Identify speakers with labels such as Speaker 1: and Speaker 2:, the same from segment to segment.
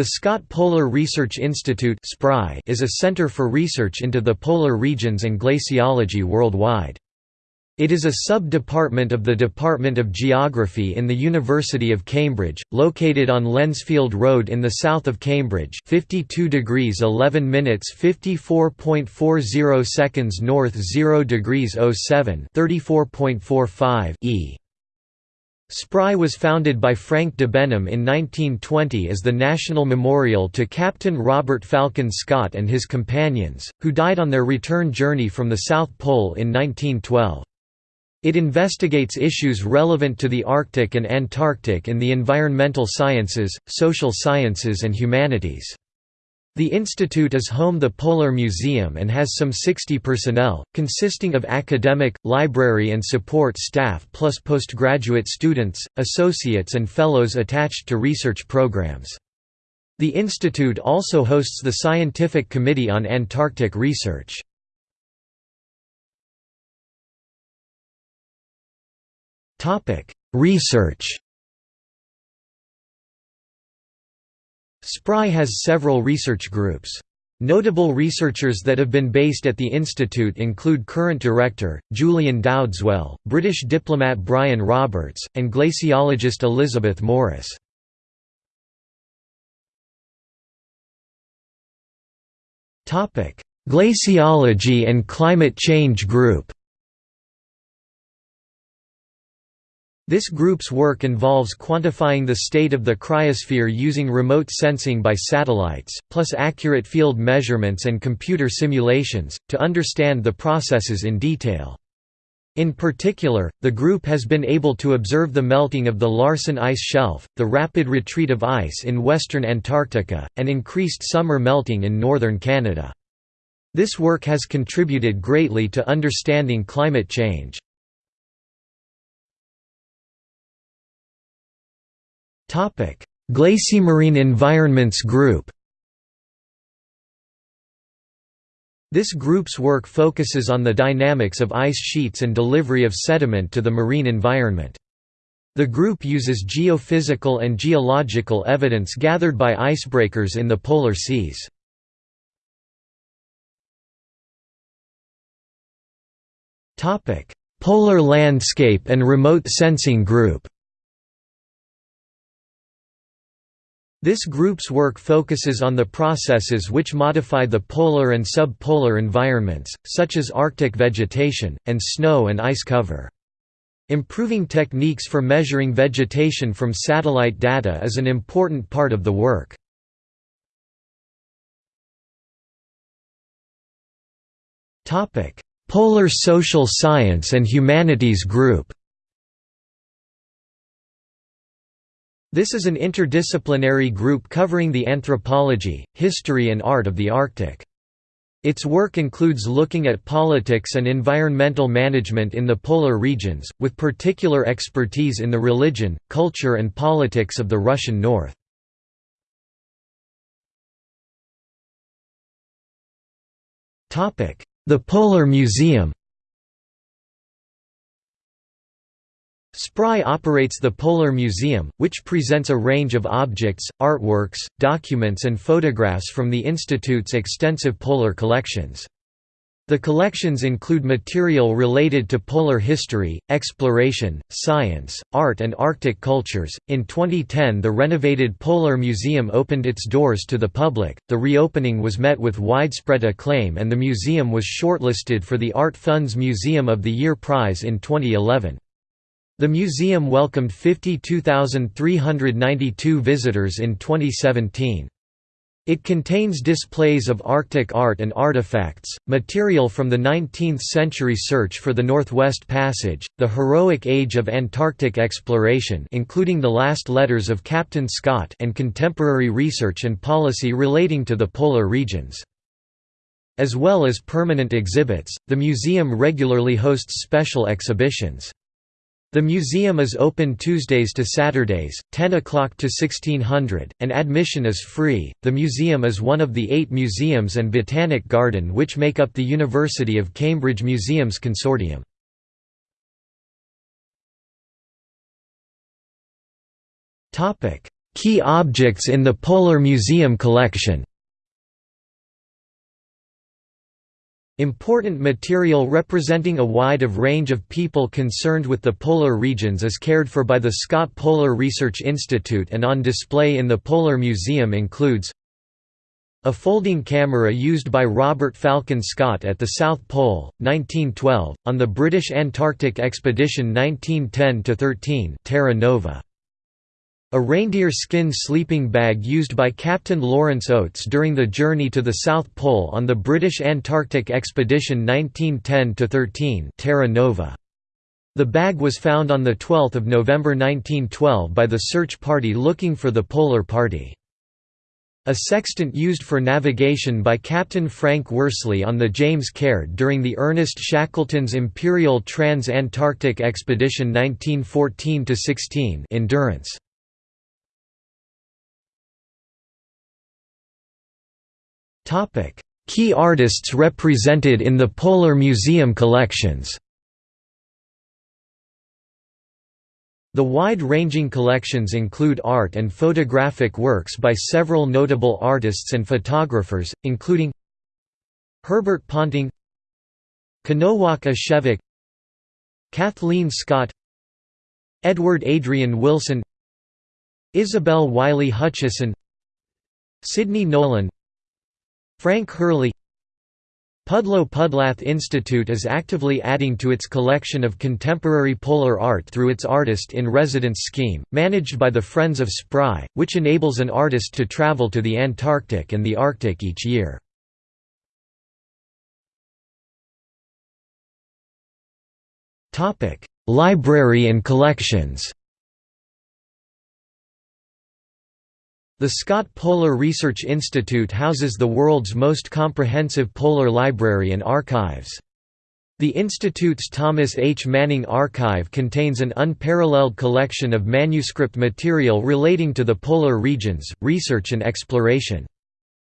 Speaker 1: The Scott Polar Research Institute is a center for research into the polar regions and glaciology worldwide. It is a sub-department of the Department of Geography in the University of Cambridge, located on Lensfield Road in the south of Cambridge 52 degrees 11 minutes 54.40 seconds north 0 degrees 07 34.45 e. SPRI was founded by Frank Debenham in 1920 as the national memorial to Captain Robert Falcon Scott and his companions, who died on their return journey from the South Pole in 1912. It investigates issues relevant to the Arctic and Antarctic in the environmental sciences, social sciences and humanities. The institute is home the Polar Museum and has some 60 personnel, consisting of academic, library and support staff plus postgraduate students, associates and fellows attached to research programs. The institute also hosts the Scientific Committee on Antarctic Research. Research SPRI has several research groups. Notable researchers that have been based at the institute include current director, Julian Dowdeswell, British diplomat Brian Roberts, and glaciologist Elizabeth Morris. Glaciology and Climate Change Group This group's work involves quantifying the state of the cryosphere using remote sensing by satellites, plus accurate field measurements and computer simulations, to understand the processes in detail. In particular, the group has been able to observe the melting of the Larsen ice shelf, the rapid retreat of ice in western Antarctica, and increased summer melting in northern Canada. This work has contributed greatly to understanding climate change. Glacimarine Environments Group This group's work focuses on the dynamics of ice sheets and delivery of sediment to the marine environment. The group uses geophysical and geological evidence gathered by icebreakers in the polar seas. Polar Landscape and Remote Sensing Group This group's work focuses on the processes which modify the polar and subpolar environments, such as Arctic vegetation, and snow and ice cover. Improving techniques for measuring vegetation from satellite data is an important part of the work. Polar Social Science and Humanities Group This is an interdisciplinary group covering the anthropology, history and art of the Arctic. Its work includes looking at politics and environmental management in the polar regions, with particular expertise in the religion, culture and politics of the Russian North. The Polar Museum SPRI operates the Polar Museum, which presents a range of objects, artworks, documents and photographs from the Institute's extensive polar collections. The collections include material related to polar history, exploration, science, art, and Arctic cultures. In 2010, the renovated Polar Museum opened its doors to the public. The reopening was met with widespread acclaim, and the museum was shortlisted for the Art Fund's Museum of the Year prize in 2011. The museum welcomed 52,392 visitors in 2017. It contains displays of Arctic art and artifacts, material from the 19th-century search for the Northwest Passage, the heroic age of Antarctic exploration including the last letters of Captain Scott and contemporary research and policy relating to the polar regions. As well as permanent exhibits, the museum regularly hosts special exhibitions. The museum is open Tuesdays to Saturdays, 10 o'clock to 1600, and admission is free. The museum is one of the eight museums and botanic garden which make up the University of Cambridge Museums Consortium. Key objects in the Polar Museum collection Important material representing a wide of range of people concerned with the polar regions is cared for by the Scott Polar Research Institute and on display in the Polar Museum includes a folding camera used by Robert Falcon Scott at the South Pole, 1912, on the British Antarctic Expedition 1910–13 Terra Nova. A reindeer skin sleeping bag used by Captain Lawrence Oates during the journey to the South Pole on the British Antarctic Expedition 1910–13 Terra Nova. The bag was found on 12 November 1912 by the search party looking for the Polar Party. A sextant used for navigation by Captain Frank Worsley on the James Caird during the Ernest Shackleton's Imperial Trans-Antarctic Expedition 1914–16 Endurance. Key artists represented in the Polar Museum collections The wide-ranging collections include art and photographic works by several notable artists and photographers, including Herbert Ponting Kenojuak Ashevak Kathleen Scott Edward Adrian Wilson Isobel Wylie Hutchison Sidney Nolan Frank Hurley Pudlo Pudlat Institute is actively adding to its collection of contemporary polar art through its Artist-in-Residence scheme, managed by the Friends of SPRI, which enables an artist to travel to the Antarctic and the Arctic each year. Library and collections The Scott Polar Research Institute houses the world's most comprehensive polar library and archives. The Institute's Thomas H. Manning Archive contains an unparalleled collection of manuscript material relating to the polar regions, research and exploration.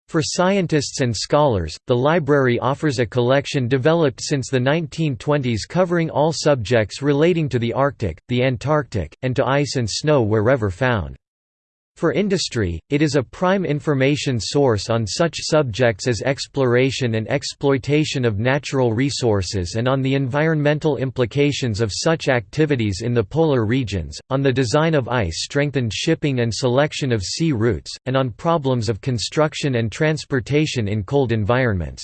Speaker 1: For scientists and scholars, the library offers a collection developed since the 1920s covering all subjects relating to the Arctic, the Antarctic, and to ice and snow wherever found. For industry, it is a prime information source on such subjects as exploration and exploitation of natural resources and on the environmental implications of such activities in the polar regions, on the design of ice-strengthened shipping and selection of sea routes, and on problems of construction and transportation in cold environments.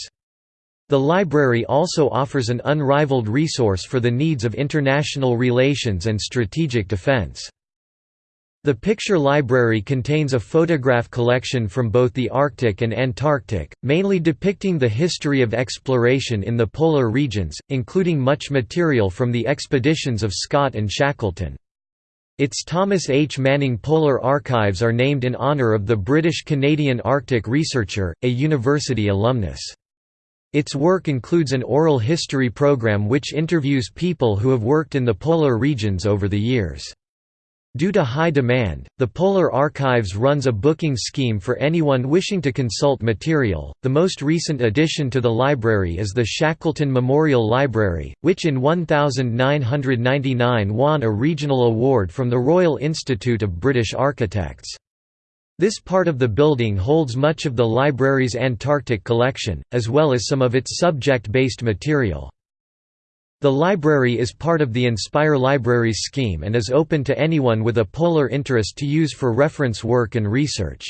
Speaker 1: The library also offers an unrivaled resource for the needs of international relations and strategic defense. The picture library contains a photograph collection from both the Arctic and Antarctic, mainly depicting the history of exploration in the polar regions, including much material from the expeditions of Scott and Shackleton. Its Thomas H. Manning Polar Archives are named in honour of the British-Canadian Arctic researcher, a university alumnus. Its work includes an oral history program which interviews people who have worked in the polar regions over the years. Due to high demand, the Polar Archives runs a booking scheme for anyone wishing to consult material. The most recent addition to the library is the Shackleton Memorial Library, which in 1999 won a regional award from the Royal Institute of British Architects. This part of the building holds much of the library's Antarctic collection, as well as some of its subject-based material. The library is part of the Inspire Libraries scheme and is open to anyone with a polar interest to use for reference work and research.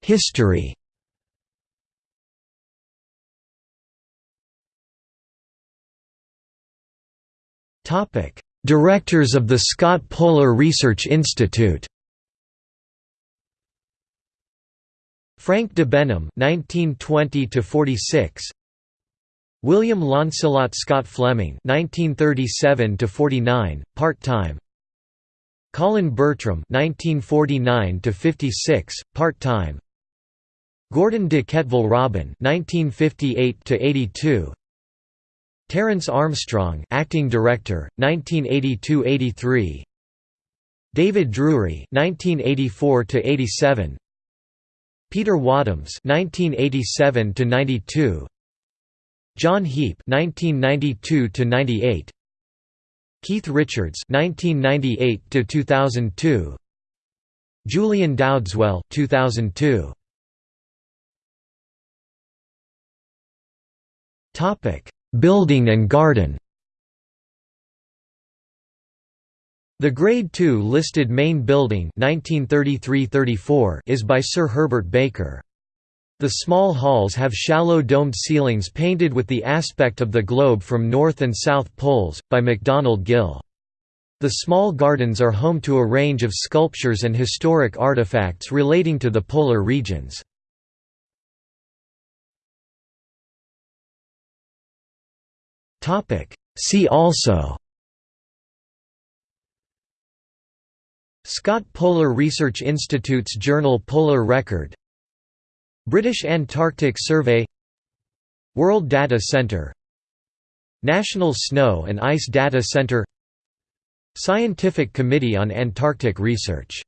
Speaker 1: History Directors of the Scott Polar Research Institute Frank Debenham (1920–46), William Launcelot Scott Fleming (1937–49), part-time. Colin Bertram (1949–56), part-time. Gordon de Quetteville Robin (1958–82). Terence Armstrong, acting director, 1982–83. David Drury, 1984–87. Peter Wadhams (1987–92), John Heap (1992–98), Keith Richards (1998–2002), Julian Dowdeswell (2002). Topic: Building and garden. The Grade II listed main building 1933–34 is by Sir Herbert Baker. The small halls have shallow domed ceilings painted with the aspect of the globe from north and south poles, by MacDonald Gill. The small gardens are home to a range of sculptures and historic artifacts relating to the polar regions. See also Scott Polar Research Institute's journal Polar Record British Antarctic Survey World Data Centre National Snow and Ice Data Centre Scientific Committee on Antarctic Research